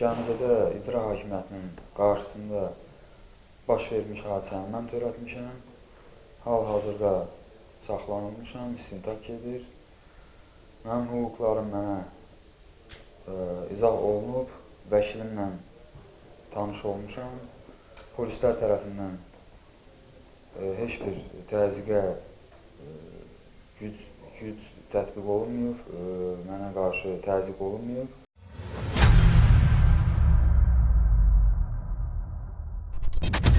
Gəncədə icra hakimiyyətinin qarşısında baş vermiş hadisəni mən törətmişəm. Hal-hazırda saxlanılmışam, istintaq gedir. Mənim hüquqlarım mənə ə, izah olunub, vəkilimlə tanış olmuşam. Polislər tərəfindən ə, heç bir təzyiqə ə, güc, güc tətbiq olunmayıb, ə, mənə qarşı təzyiq olunmayıb. Thank you.